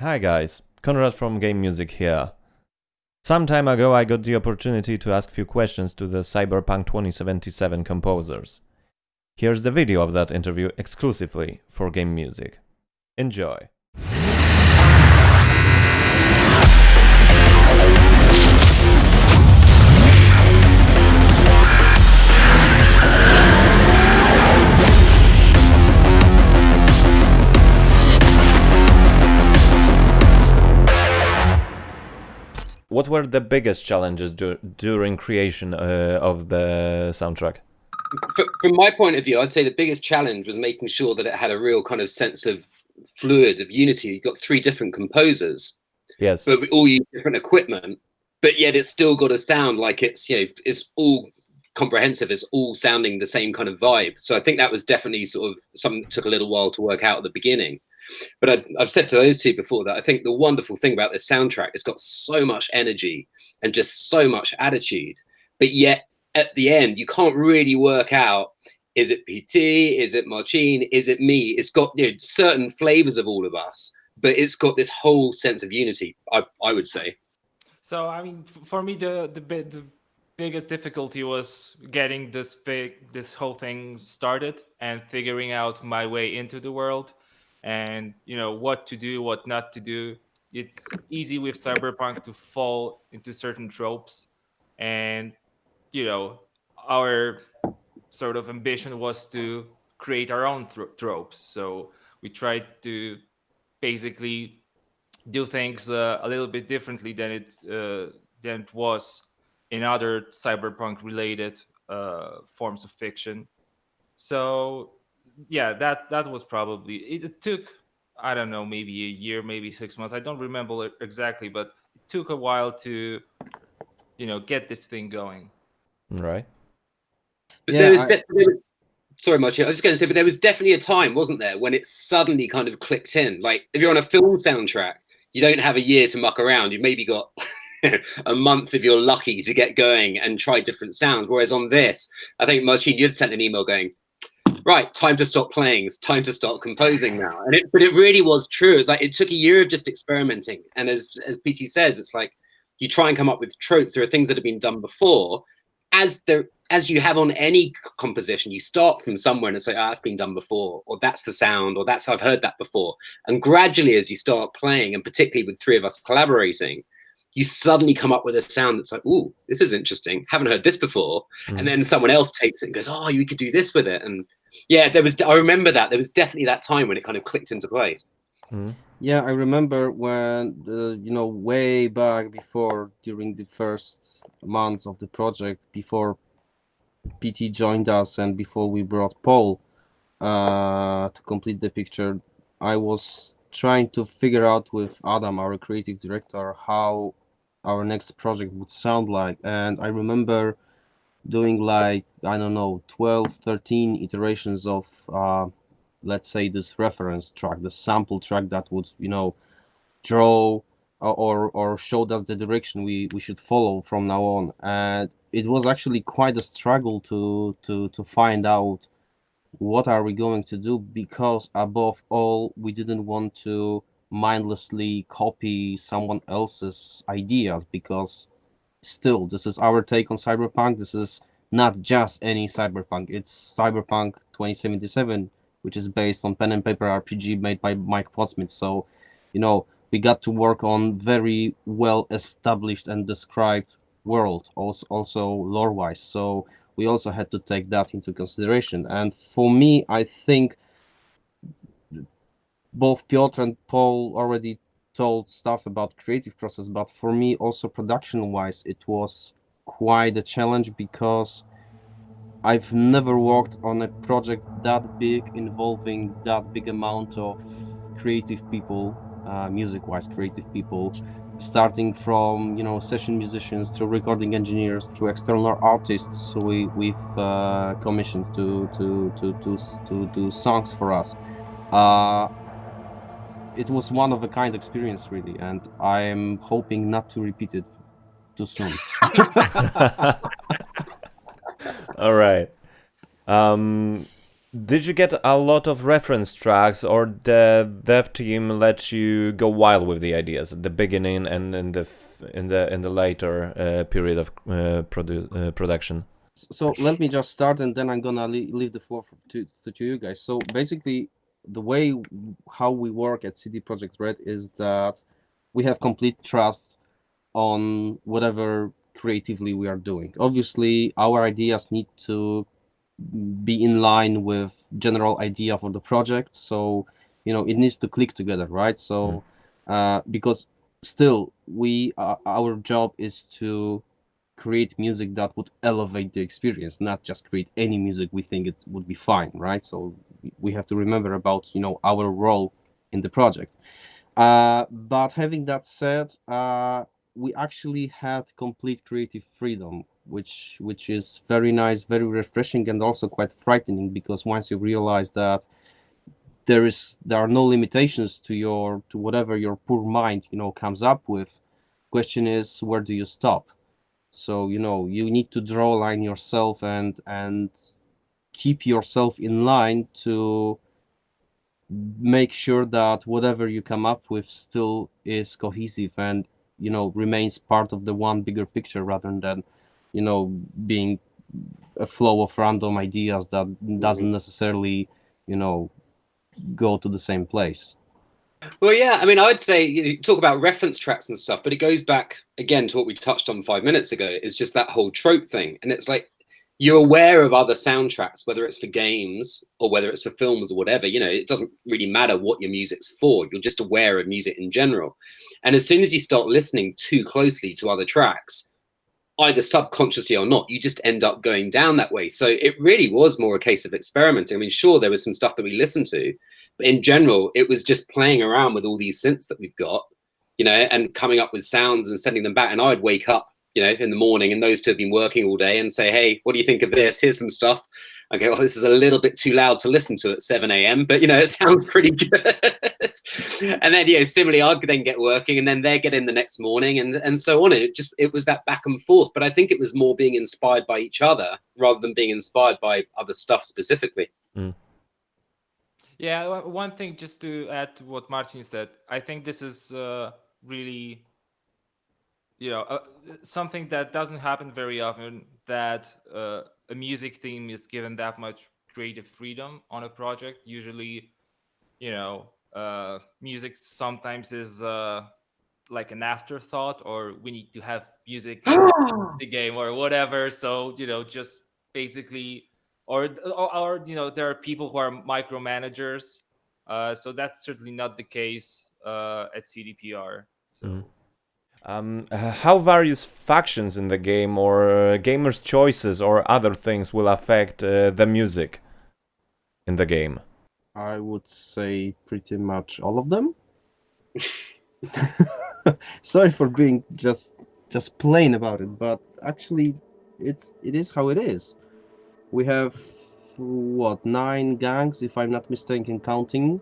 Hi guys, Konrad from Game Music here. Some time ago I got the opportunity to ask few questions to the Cyberpunk 2077 composers. Here's the video of that interview exclusively for Game Music. Enjoy! What were the biggest challenges dur during creation uh, of the soundtrack? From my point of view, I'd say the biggest challenge was making sure that it had a real kind of sense of fluid, of unity. You've got three different composers, yes, but we all use different equipment, but yet it's still got to sound like it's you know it's all comprehensive. It's all sounding the same kind of vibe. So I think that was definitely sort of something that took a little while to work out at the beginning. But I, I've said to those two before that I think the wonderful thing about this soundtrack, it's got so much energy and just so much attitude, but yet at the end, you can't really work out is it PT, is it Marcin, is it me? It's got you know, certain flavors of all of us, but it's got this whole sense of unity. I, I would say. So I mean, for me, the the, the biggest difficulty was getting this big this whole thing started and figuring out my way into the world and you know what to do what not to do. It's easy with cyberpunk to fall into certain tropes and you know our sort of ambition was to create our own tropes. So we tried to basically do things uh, a little bit differently than it uh, than it was in other cyberpunk related uh, forms of fiction. So yeah, that that was probably it, it, took I don't know maybe a year, maybe six months. I don't remember it exactly, but it took a while to you know get this thing going. Right. But yeah, there was, I... was sorry, Marcin. I was just going to say, but there was definitely a time, wasn't there, when it suddenly kind of clicked in. Like if you're on a film soundtrack, you don't have a year to muck around. You've maybe got a month if you're lucky to get going and try different sounds. Whereas on this, I think Marcin, you'd sent an email going, right, time to stop playing. It's time to start composing now. And it, but it really was true. It's like it took a year of just experimenting. And as as PT says, it's like you try and come up with tropes. There are things that have been done before. As the as you have on any composition, you start from somewhere and say, oh, that's been done before, or that's the sound, or that's I've heard that before. And gradually, as you start playing, and particularly with three of us collaborating, you suddenly come up with a sound that's like, "Ooh, this is interesting. Haven't heard this before." Mm. And then someone else takes it and goes, "Oh, you could do this with it." And yeah, there was. I remember that there was definitely that time when it kind of clicked into place. Mm. Yeah, I remember when uh, you know way back before during the first months of the project before PT joined us and before we brought Paul uh, to complete the picture. I was trying to figure out with Adam, our creative director, how our next project would sound like, and I remember doing like I don't know 12 13 iterations of uh, let's say this reference track the sample track that would you know draw or or showed us the direction we we should follow from now on. And it was actually quite a struggle to to to find out what are we going to do? Because above all we didn't want to mindlessly copy someone else's ideas because still this is our take on cyberpunk. This is not just any cyberpunk. It's cyberpunk 2077 which is based on pen and paper rpg made by mike Pondsmith. so you know we got to work on very well established and described world also also lore wise so we also had to take that into consideration. And for me i think both piotr and paul already told stuff about creative process, but for me also production wise, it was quite a challenge because I've never worked on a project that big involving that big amount of creative people, uh, music-wise creative people, starting from you know session musicians through recording engineers through external artists we we've uh, commissioned to to to to to do songs for us. Uh, it was one of a kind experience really and i'm hoping not to repeat it too soon all right um Did you get a lot of reference tracks, or the dev team let you go wild with the ideas at the beginning and in the in the in the later uh, period of uh, produ uh, production? So let me just start, and then I'm gonna leave the floor to, to, to you guys. So basically, the way how we work at CD Projekt Red is that we have complete trust on whatever creatively we are doing. Obviously, our ideas need to be in line with general idea for the project. So you know it needs to click together right? So mm. uh, because still we uh, our job is to create music that would elevate the experience not just create any music we think it would be fine right? So we have to remember about you know our role in the project. Uh, but having that said uh, we actually had complete creative freedom which which is very nice, very refreshing, and also quite frightening because once you realize that there is there are no limitations to your to whatever your poor mind you know comes up with, question is where do you stop? So you know you need to draw a line yourself and and keep yourself in line to make sure that whatever you come up with still is cohesive and you know remains part of the one bigger picture rather than you know being a flow of random ideas that doesn't mm-hmm. necessarily you know go to the same place. Well yeah i mean i would say you talk about reference tracks and stuff but it goes back again to what we touched on five minutes ago is just that whole trope thing. And it's like you're aware of other soundtracks whether it's for games or whether it's for films or whatever you know it doesn't really matter what your music's for you're just aware of music in general. And as soon as you start listening too closely to other tracks either subconsciously or not, you just end up going down that way. So it really was more a case of experimenting. I mean, sure, there was some stuff that we listened to, but in general, it was just playing around with all these synths that we've got, you know, and coming up with sounds and sending them back. And I'd wake up, you know, in the morning and those two have been working all day and say, hey, what do you think of this? Here's some stuff okay, well, this is a little bit too loud to listen to at 7 a.m., but you know, it sounds pretty good. and then, you know, similarly, I'd then get working and then they get in the next morning and, and so on. It just, it was that back and forth. But I think it was more being inspired by each other rather than being inspired by other stuff specifically. Mm. Yeah, one thing just to add to what Martin said, I think this is uh, really, you know, uh, something that doesn't happen very often that uh, a music team is given that much creative freedom on a project. Usually, you know, uh, music sometimes is uh, like an afterthought, or we need to have music in the game or whatever. So you know, just basically, or, or, or you know, there are people who are micromanagers. Uh, so that's certainly not the case uh, at CDPR. So. Mm. Um, how various factions in the game or uh, gamers' choices or other things will affect uh, the music in the game? I would say pretty much all of them. Sorry for being just just plain about it, but actually, it's it is how it is. We have what nine gangs, if I'm not mistaken, counting.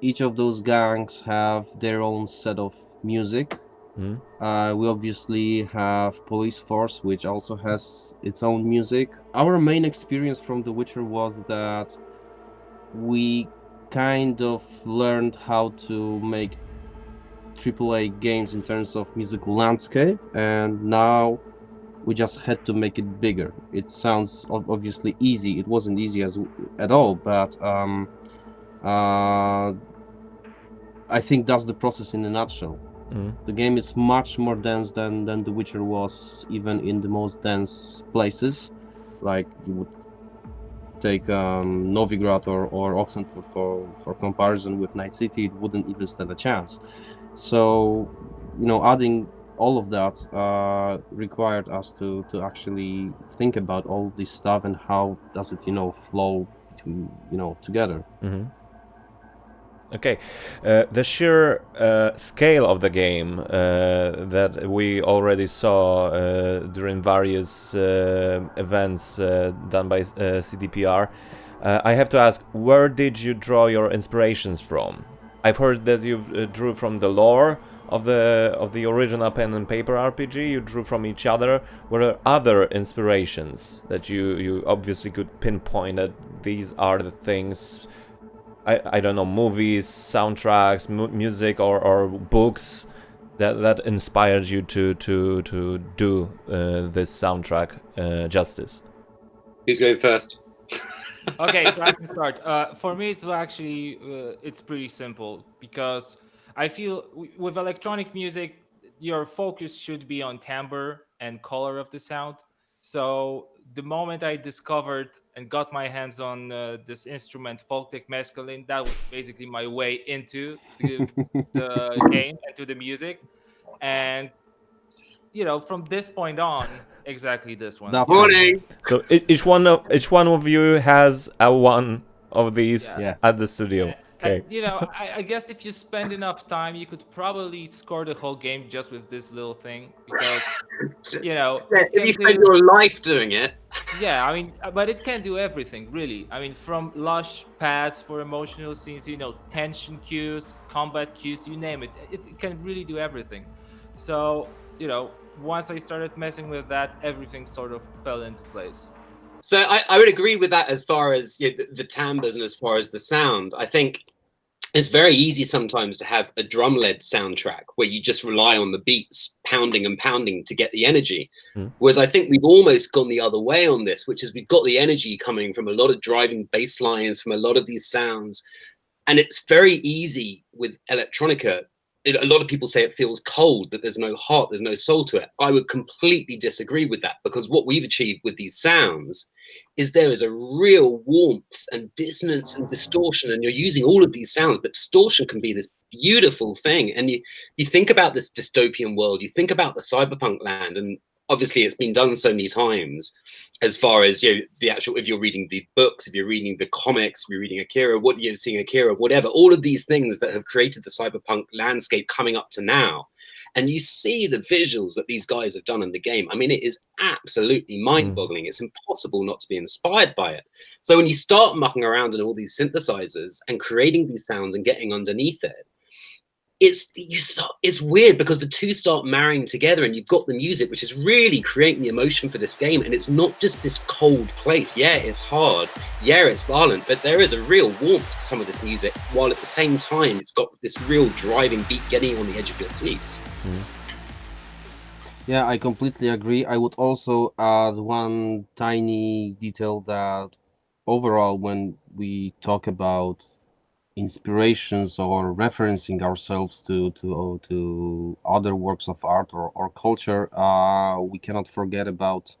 Each of those gangs have their own set of music Mm. Uh, we obviously have Police Force, which also has its own music. Our main experience from The Witcher was that we kind of learned how to make AAA games in terms of musical landscape, and now we just had to make it bigger. It sounds obviously easy. It wasn't easy as at all, but um, uh, I think that's the process in a nutshell. Mm. The game is much more dense than, than The Witcher was, even in the most dense places. Like you would take um, Novigrad or, or Oxenfurt for, for comparison with Night City, it wouldn't even stand a chance. So, you know, adding all of that uh, required us to, to actually think about all this stuff and how does it, you know, flow, between, you know, together. Mm-hmm. Okay, uh, the sheer uh, scale of the game uh, that we already saw uh, during various uh, events uh, done by CDPR, I have to ask, where did you draw your inspirations from? I've heard that you drew from the lore of the of the original pen and paper RPG. You drew from each other. Were there other inspirations that you you obviously could pinpoint that these are the things? I I don't know movies, soundtracks, mu music, or or books that that inspired you to to to do uh, this soundtrack uh, justice. Who's going first? okay, so I can start. Uh, for me, it's actually uh, it's pretty simple because I feel with electronic music, your focus should be on timbre and color of the sound. So the moment I discovered and got my hands on uh, this instrument, Folktek Mescaline, that was basically my way into the, the game and to the music. And you know, from this point on, exactly this one. That morning. So each one of each one of you has a one of these Yeah. at the studio. Okay. And, you know, I, I guess if you spend enough time, you could probably score the whole game just with this little thing because you know. Yeah, if you spend do- your life doing it, yeah, I mean, uh, but it can do everything, really. I mean, from lush pads for emotional scenes, you know, tension cues, combat cues, you name it. It, it can really do everything. So, you know, once I started messing with that, everything sort of fell into place. So I, I would agree with that as far as you know, the, the timbres and as far as the sound. I think it's very easy sometimes to have a drum led soundtrack where you just rely on the beats pounding and pounding to get the energy. Mm. Whereas I think we've almost gone the other way on this, which is we've got the energy coming from a lot of driving bass lines, from a lot of these sounds. And it's very easy with electronica. It, a lot of people say it feels cold, that there's no heart, there's no soul to it. I would completely disagree with that because what we've achieved with these sounds is there is a real warmth and dissonance and distortion and you're using all of these sounds but distortion can be this beautiful thing. And you you think about this dystopian world you think about the cyberpunk land and obviously it's been done so many times as far as you know the actual if you're reading the books if you're reading the comics if you're reading akira what you're seeing akira whatever all of these things that have created the cyberpunk landscape coming up to now and you see the visuals that these guys have done in the game. I mean, it is absolutely hmm. mind-boggling. It's impossible not to be inspired by it. So when you start mucking around in all these synthesizers and creating these sounds and getting underneath it, it's you start, it's weird because the two start marrying together and you've got the music which is really creating the emotion for this game. And it's not just this cold place. Yeah it's hard. Yeah it's violent but there is a real warmth to some of this music while at the same time it's got this real driving beat getting on the edge of your seats. Mm-hmm. Yeah, I completely agree. I would also add one tiny detail that overall, when we talk about inspirations or referencing ourselves to to to other works of art or, or culture, uh, we cannot forget about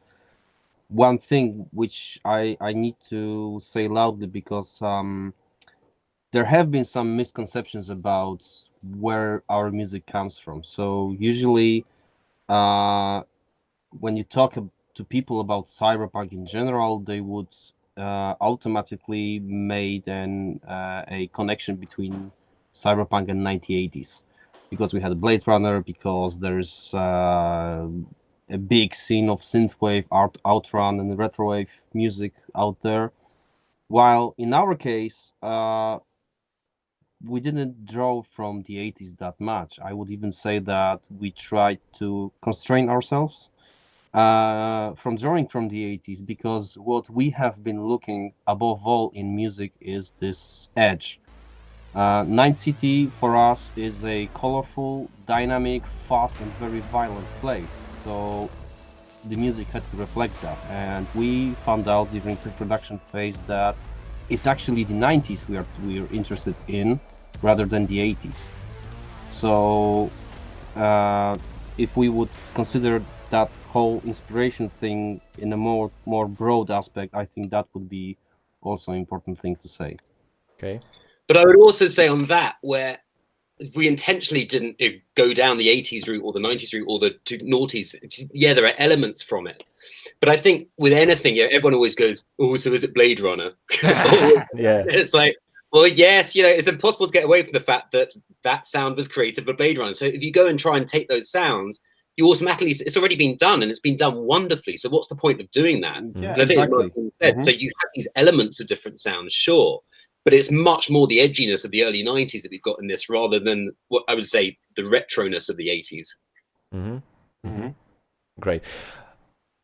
one thing which I I need to say loudly because um, there have been some misconceptions about where our music comes from. So usually uh, when you talk to people about cyberpunk in general, they would uh, automatically made an uh, a connection between cyberpunk and 1980s because we had Blade Runner, because there's uh, a big scene of synthwave, art, outrun, and retrowave music out there. While in our case, uh, we didn't draw from the 80s that much. I would even say that we tried to constrain ourselves uh, from drawing from the 80s because what we have been looking above all in music is this edge. Uh, Night City for us is a colorful, dynamic, fast, and very violent place. So the music had to reflect that. And we found out during pre-production phase that it's actually the 90s we are we are interested in rather than the 80s. So uh, if we would consider that whole inspiration thing in a more more broad aspect, I think that would be also an important thing to say. Okay. But I would also say on that, where we intentionally didn't go down the 80s route or the 90s route or the two noughties, yeah, there are elements from it. But I think with anything, yeah, everyone always goes, oh, so is it Blade Runner? Yeah. it's like, well, yes, you know, it's impossible to get away from the fact that that sound was created for Blade Runner. So if you go and try and take those sounds, you automatically, it's already been done and it's been done wonderfully. So what's the point of doing that? Yeah, And I think exactly. what you said. Mhm. So you have these elements of different sounds, sure, but it's much more the edginess of the early 90s that we've got in this rather than what I would say the retroness of the 80s. Mm-hmm. Mm-hmm. Great.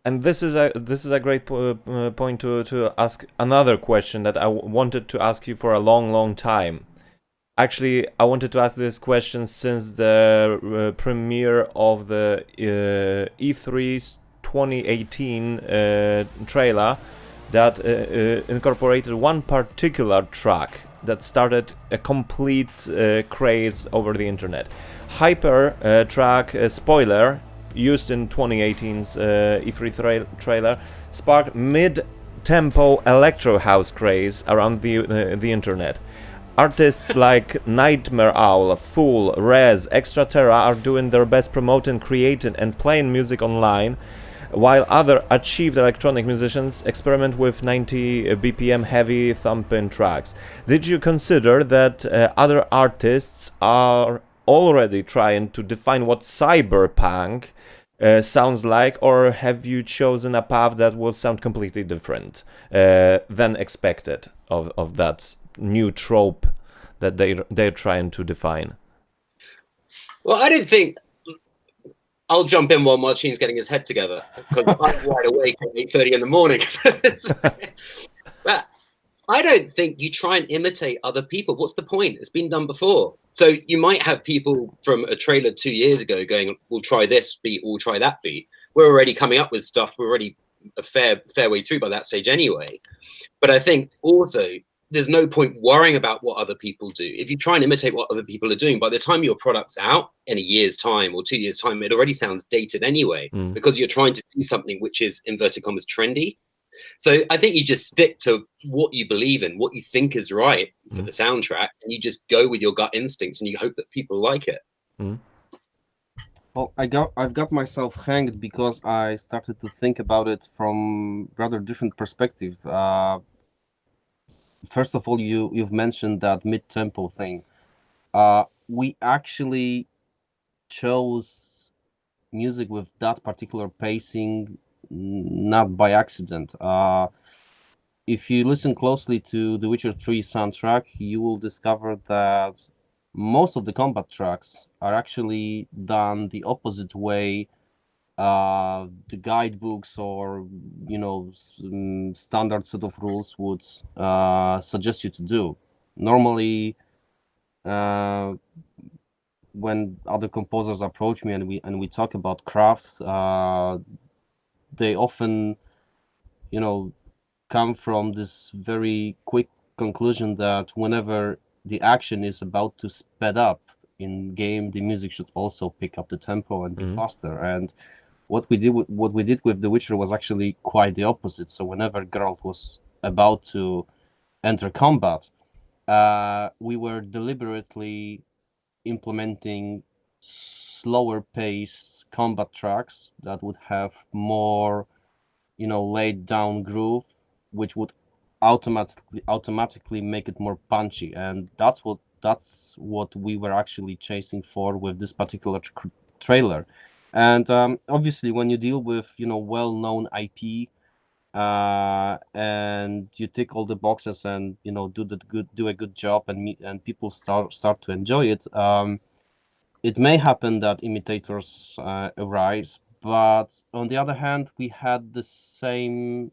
And this is a this is a great po uh, point to to ask another question that I wanted to ask you for a long long time. Actually, I wanted to ask this question since the uh, premiere of the uh, E3 2018 uh, trailer that uh, uh, incorporated one particular track that started a complete uh, craze over the internet. Hyper track spoiler used in 2018's uh, E3 tra trailer sparked mid-tempo electro house craze around the the internet. Artists like Nightmare Owl, Fool, Rez, Extra Terra are doing their best promoting, creating and playing music online while other achieved electronic musicians experiment with 90 BPM heavy thumping tracks. Did you consider that uh, other artists are already trying to define what cyberpunk uh, sounds like, or have you chosen a path that will sound completely different uh, than expected of, of that new trope that they they're trying to define? Well, I didn't think I'll jump in while Marcin's getting his head together because I'm wide awake at 8.30 in the morning. but I don't think you try and imitate other people. What's the point? It's been done before. So you might have people from a trailer two years ago going, we'll try this beat, we'll try that beat. We're already coming up with stuff. We're already a fair fair way through by that stage anyway. But I think also there's no point worrying about what other people do. If you try and imitate what other people are doing, by the time your product's out in a year's time or two years' time, it already sounds dated anyway, mm. because you're trying to do something which is inverted commas trendy. So I think you just stick to what you believe in, what you think is right for mm. the soundtrack, and you just go with your gut instincts and you hope that people like it. Mm. Well, I got I've got myself hanged because I started to think about it from rather different perspective. Uh, first of all, you you've mentioned that mid tempo thing. Uh, we actually chose music with that particular pacing not by accident. Uh, if you listen closely to the Witcher 3 soundtrack, you will discover that most of the combat tracks are actually done the opposite way uh, the guidebooks or you know mm, standard set of rules would uh, suggest you to do. Normally, uh, when other composers approach me and we and we talk about crafts, uh, they often, you know, come from this very quick conclusion that whenever the action is about to sped up in game, the music should also pick up the tempo and be mm -hmm. faster and what we did with, what we did with The Witcher was actually quite the opposite. So whenever Geralt was about to enter combat, uh, we were deliberately implementing slower paced combat tracks that would have more, you know, laid down groove, which would automatically automatically make it more punchy, and that's what that's what we were actually chasing for with this particular tra trailer and um, obviously, when you deal with you know well-known IP, uh, and you tick all the boxes and you know do the good do a good job and meet, and people start start to enjoy it, um, it may happen that imitators uh, arise. But on the other hand, we had the same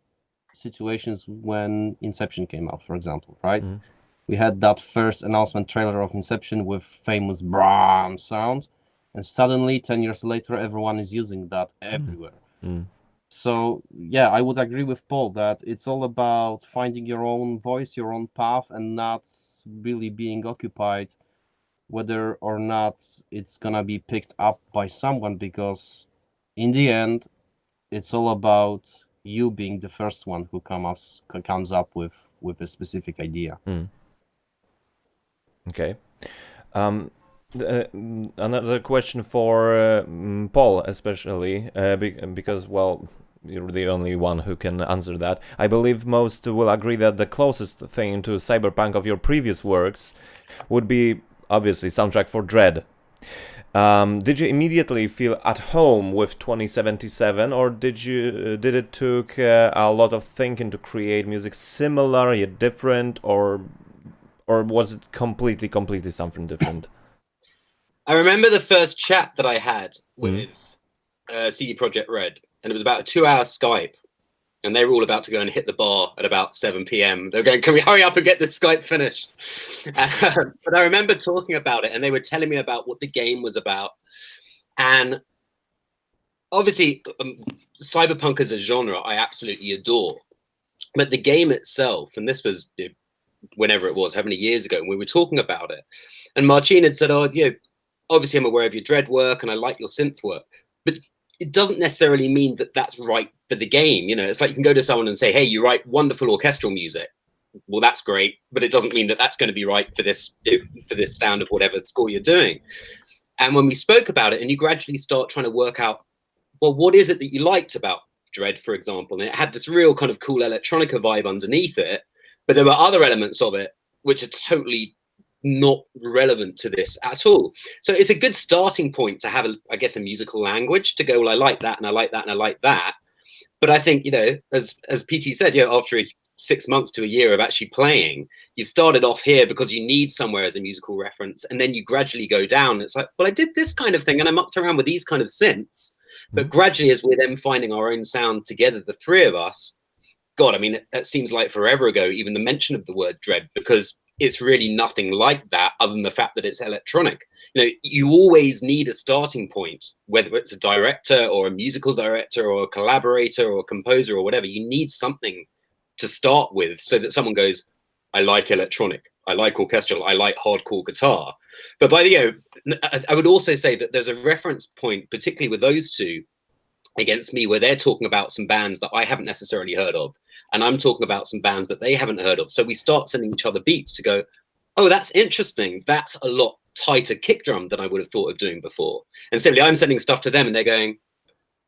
situations when Inception came out, for example, right? Mm -hmm. We had that first announcement trailer of Inception with famous braam sound and suddenly 10 years later everyone is using that hmm. everywhere mm. so yeah i would agree with paul that it's all about finding your own voice your own path and not really being occupied whether or not it's gonna be picked up by someone because in the end it's all about you being the first one who comes comes up with with a specific idea mm. okay um uh, another question for uh, mm, Paul, especially uh, be because, well, you're the only one who can answer that. I believe most will agree that the closest thing to cyberpunk of your previous works would be obviously soundtrack for Dredd. Um, did you immediately feel at home with 2077, or did you uh, did it took uh, a lot of thinking to create music similar yet different, or or was it completely, completely something different? I remember the first chat that I had with mm. uh, CD Projekt Red, and it was about a two-hour Skype, and they were all about to go and hit the bar at about 7 p.m. They're going, "Can we hurry up and get this Skype finished?" Uh, but I remember talking about it, and they were telling me about what the game was about, and obviously, um, cyberpunk as a genre, I absolutely adore. But the game itself, and this was you know, whenever it was, how many years ago, and we were talking about it, and Marcin had said, "Oh, you know, obviously I'm aware of your Dredd work and I like your synth work, but it doesn't necessarily mean that that's right for the game. You know, it's like you can go to someone and say, "Hey, you write wonderful orchestral music." Well, that's great, but it doesn't mean that that's going to be right for this for this sound of whatever score you're doing. And when we spoke about it, and you gradually start trying to work out, well, what is it that you liked about Dredd, for example? And it had this real kind of cool electronica vibe underneath it, but there were other elements of it which are totally not relevant to this at all. So it's a good starting point to have, a, I guess, a musical language to go, well, I like that and I like that and I like that. But I think, you know, as as PT said, you know, after six months to a year of actually playing, you've started off here because you need somewhere as a musical reference, and then you gradually go down. It's like, well, I did this kind of thing, and I mucked around with these kind of synths. But mm-hmm. gradually, as we're then finding our own sound together, the three of us, God, I mean, it seems like forever ago, even the mention of the word Dredd, because it's really nothing like that other than the fact that it's electronic. You know you always need a starting point whether it's a director or a musical director or a collaborator or a composer or whatever. You need something to start with so that someone goes i like electronic. I like orchestral. I like hardcore guitar. But by the you know i would also say that there's a reference point particularly with those two against me where they're talking about some bands that i haven't necessarily heard of and I'm talking about some bands that they haven't heard of. So we start sending each other beats to go, oh, that's interesting. That's a lot tighter kick drum than I would have thought of doing before. And simply I'm sending stuff to them and they're going,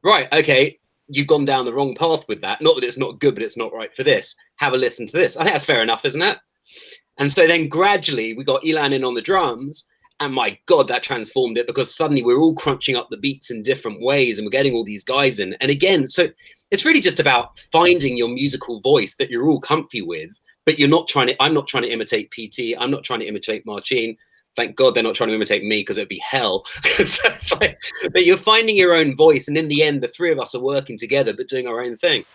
right, okay, you've gone down the wrong path with that. Not that it's not good, but it's not right for this. Have a listen to this. I think that's fair enough, isn't it? And so then gradually we got Elan in on the drums and my god that transformed it because suddenly we're all crunching up the beats in different ways and we're getting all these guys in and again so it's really just about finding your musical voice that you're all comfy with but you're not trying to i'm not trying to imitate pt i'm not trying to imitate marcin. Thank god they're not trying to imitate me because it'd be hell. Like, but you're finding your own voice and in the end the three of us are working together but doing our own thing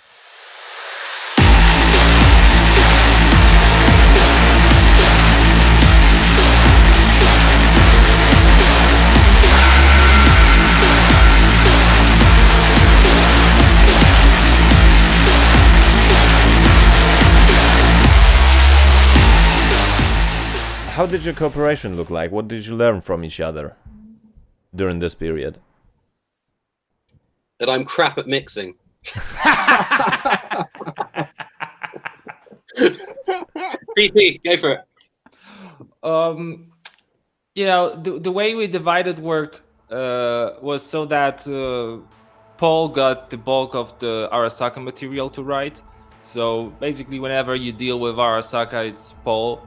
how did your cooperation look like? What did you learn from each other during this period? That I'm crap at mixing. PT, go for it. Um, you know, the, the way we divided work uh, was so that uh, Paul got the bulk of the Arasaka material to write. So basically, whenever you deal with Arasaka, it's Paul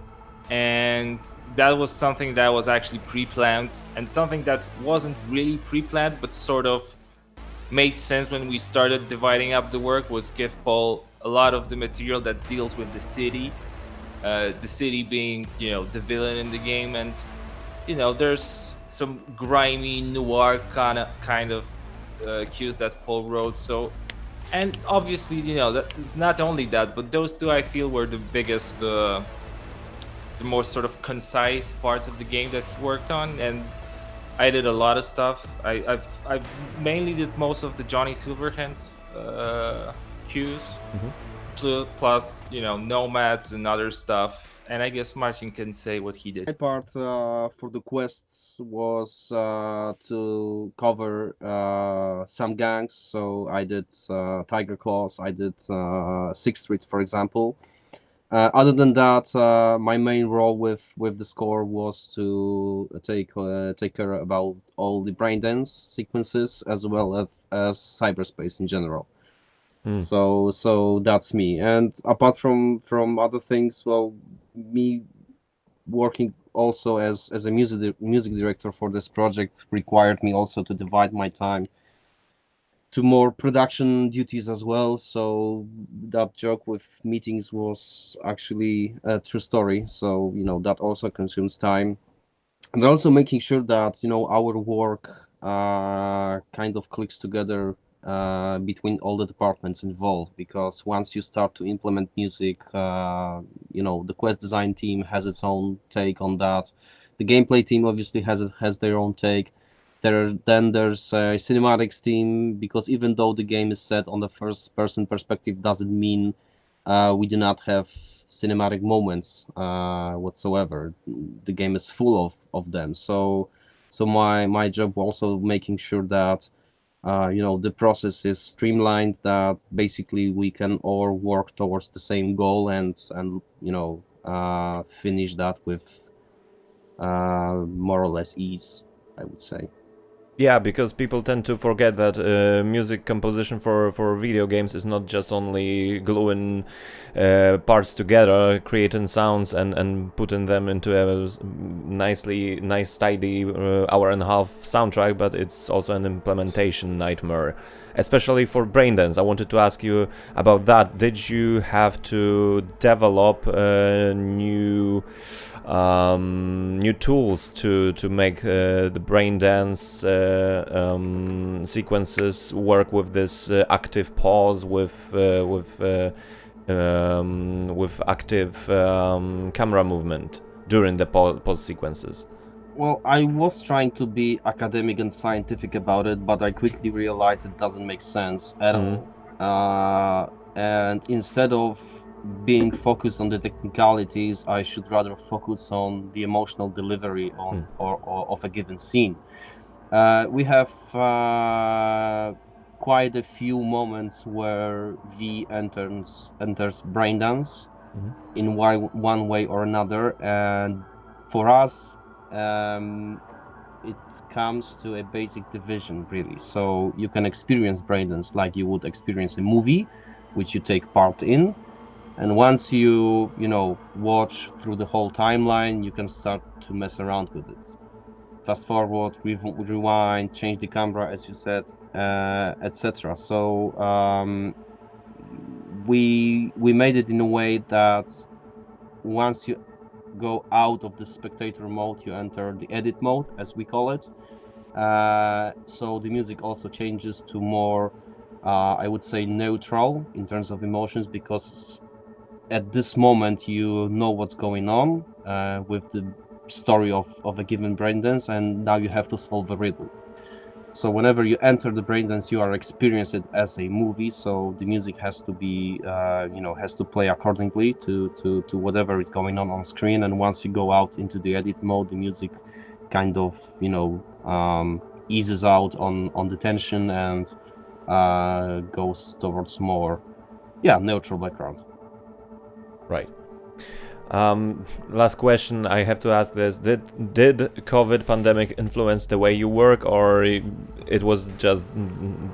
and that was something that was actually pre-planned and something that wasn't really pre-planned but sort of made sense when we started dividing up the work was give paul a lot of the material that deals with the city uh, the city being you know the villain in the game. And you know there's some grimy noir kind of kind of uh, cues that paul wrote. So and obviously you know that it's not only that but those two i feel were the biggest uh, the more sort of concise parts of the game that he worked on, and I did a lot of stuff. I, have I've mainly did most of the Johnny Silverhand uh, cues, mm-hmm. plus you know nomads and other stuff. And I guess Martin can say what he did. My part uh, for the quests was uh, to cover uh, some gangs. So I did uh, Tiger Claws, I did uh, Sixth Street, for example. Uh, other than that, uh, my main role with with the score was to take uh, take care about all the brain dance sequences as well as, as cyberspace in general. Mm. So so that's me. And apart from from other things, well, me working also as as a music music director for this project required me also to divide my time to more production duties as well. So that joke with meetings was actually a true story. So you know that also consumes time, and also making sure that you know our work uh, kind of clicks together uh, between all the departments involved. Because once you start to implement music, uh, you know the quest design team has its own take on that. The gameplay team obviously has has their own take there then there's a cinematics team because even though the game is set on the first person perspective doesn't mean uh, we do not have cinematic moments uh, whatsoever. The game is full of, of them. So so my my job also making sure that uh, you know the process is streamlined that basically we can all work towards the same goal and and you know uh, finish that with uh, more or less ease i would say yeah, because people tend to forget that uh, music composition for, for video games is not just only gluing uh, parts together, creating sounds and, and putting them into a nicely nice tidy uh, hour and a half soundtrack, but it's also an implementation nightmare, especially for Braindance. I wanted to ask you about that. Did you have to develop a new um, new tools to to make uh, the Braindance uh, um, sequences work with this uh, active pause with uh, with uh, um, with active um, camera movement during the pause sequences. Well, I was trying to be academic and scientific about it, but I quickly realized it doesn't make sense at mm. all. and instead of being focused on the technicalities, I should rather focus on the emotional delivery on mm. or, or, of a given scene. Uh, we have uh, quite a few moments where V enters enters Braindance mm-hmm. in one, one way or another, and for us, um, it comes to a basic division really. So you can experience Braindance like you would experience a movie, which you take part in. And once you you know watch through the whole timeline you can start to mess around with it. Fast forward re- rewind change the camera as you said uh, etc so um, we we made it in a way that once you go out of the spectator mode you enter the edit mode as we call it. Uh, so the music also changes to more uh, I would say neutral in terms of emotions because at this moment you know what's going on uh, with the story of, of a given braindance and now you have to solve a riddle so whenever you enter the braindance you are experiencing it as a movie. So the music has to be uh, you know has to play accordingly to, to to whatever is going on on screen. And once you go out into the edit mode the music kind of you know um, eases out on on the tension and uh, goes towards more yeah neutral background. Right. Um, last question I have to ask this: Did did COVID pandemic influence the way you work, or it was just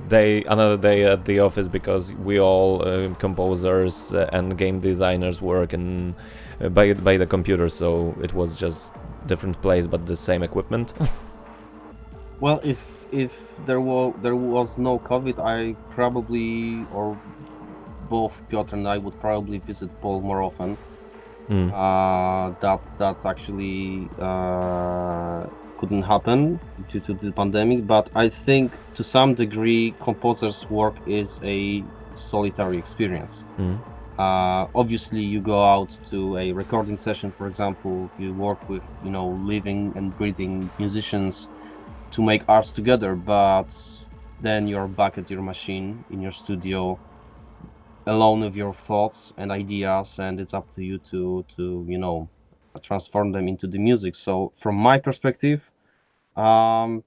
day another day at the office because we all uh, composers and game designers work in uh, by by the computer, so it was just different place but the same equipment. well, if if there was there was no COVID, I probably or both Piotr and I would probably visit Paul more often. Mm. Uh, that that actually uh, couldn't happen due to the pandemic, but I think to some degree, composers' work is a solitary experience. Mm. Uh, obviously, you go out to a recording session, for example, you work with you know living and breathing musicians to make art together, but then you're back at your machine in your studio alone with your thoughts and ideas and it's up to you to to you know transform them into the music. So from my perspective um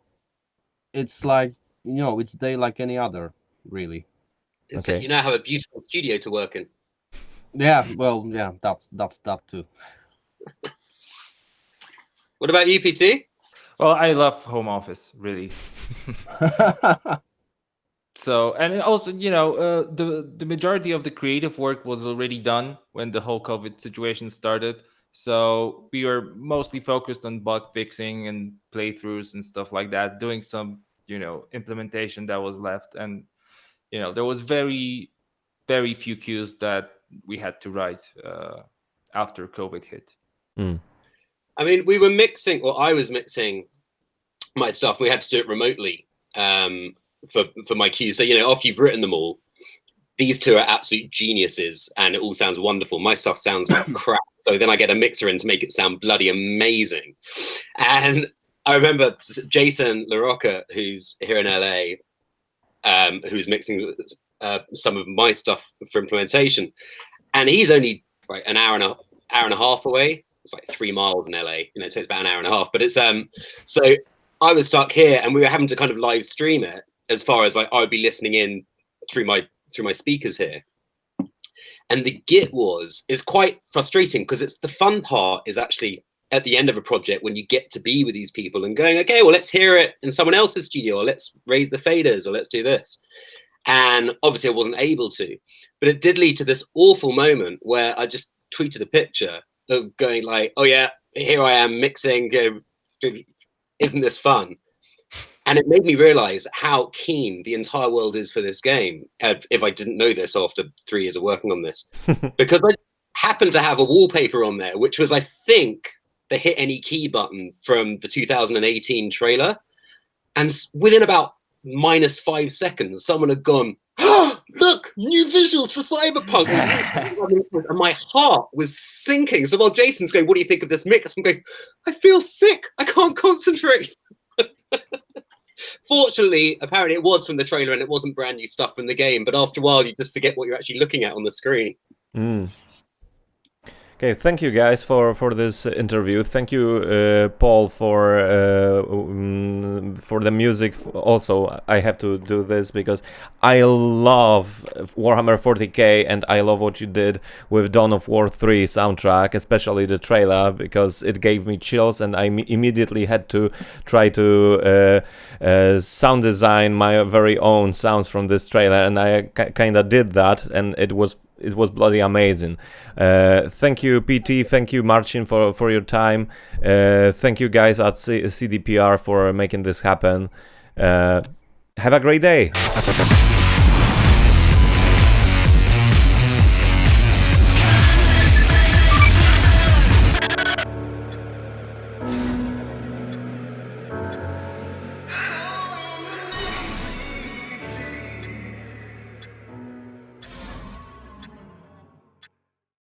it's like you know it's day like any other really. It's okay. you now have a beautiful studio to work in. Yeah well yeah that's that's that too. What about you pt well i love home office really so and also you know uh, the the majority of the creative work was already done when the whole covid situation started so we were mostly focused on bug fixing and playthroughs and stuff like that doing some you know implementation that was left and you know there was very very few cues that we had to write uh, after COVID hit. Mm. I mean, we were mixing, or I was mixing my stuff. We had to do it remotely um, for for my cues. So you know, after you've written them all, these two are absolute geniuses, and it all sounds wonderful. My stuff sounds like crap. So then I get a mixer in to make it sound bloody amazing. And I remember Jason LaRocca, who's here in LA, um, who's mixing uh, some of my stuff for implementation, and he's only like an hour and a hour and a half away. It's like three miles in LA. You know, it takes about an hour and a half. But it's um, so I was stuck here, and we were having to kind of live stream it as far as like I would be listening in through my through my speakers here. And the git was is quite frustrating because it's the fun part is actually at the end of a project when you get to be with these people and going, okay, well, let's hear it in someone else's studio, or let's raise the faders, or let's do this. And obviously, I wasn't able to, but it did lead to this awful moment where I just tweeted a picture of going like, "Oh yeah, here I am mixing. Uh, isn't this fun?" And it made me realize how keen the entire world is for this game. Uh, if I didn't know this after three years of working on this, because I happened to have a wallpaper on there, which was, I think, the hit any key button from the 2018 trailer. And within about minus five seconds, someone had gone, oh, look, new visuals for Cyberpunk. and my heart was sinking. So while Jason's going, what do you think of this mix? I'm going, I feel sick. I can't concentrate. Fortunately, apparently it was from the trailer and it wasn't brand new stuff from the game. But after a while, you just forget what you're actually looking at on the screen. Mm. Okay, thank you guys for for this interview. Thank you, uh, Paul, for uh, um, for the music. Also, I have to do this because I love Warhammer 40k and I love what you did with Dawn of War 3 soundtrack, especially the trailer because it gave me chills and I immediately had to try to uh, uh sound design my very own sounds from this trailer, and I kind of did that, and it was it was bloody amazing. Uh, thank you, PT. Thank you, Marcin, for for your time. Uh, thank you, guys at C CDPR for making this happen. Uh, have a great day.